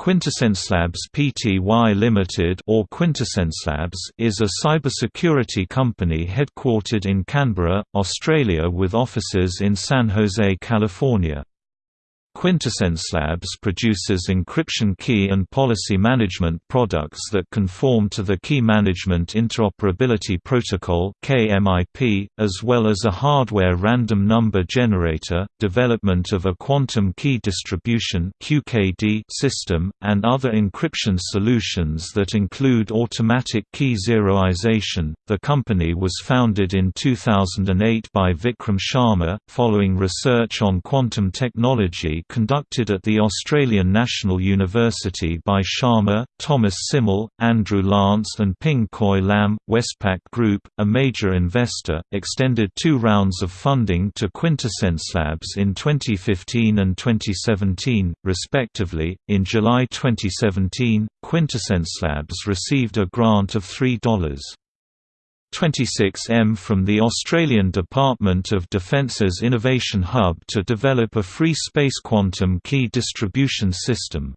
Quintessencelabs Pty Limited or Quintessence Labs is a cybersecurity company headquartered in Canberra, Australia with offices in San Jose, California. Quintessencelabs produces encryption key and policy management products that conform to the Key Management Interoperability Protocol as well as a hardware random number generator, development of a quantum key distribution system, and other encryption solutions that include automatic key zeroization. The company was founded in 2008 by Vikram Sharma, following research on quantum technology conducted at the Australian National University by Sharma, Thomas Symul, Andrew Lance and Ping Koy Lam. Westpac Group, a major investor, extended two rounds of funding to Quintessence Labs in 2015 and 2017, respectively. In July 2017, Quintessence Labs received a grant of $3. 26M from the Australian Department of Defence's Innovation Hub to develop a free space quantum key distribution system.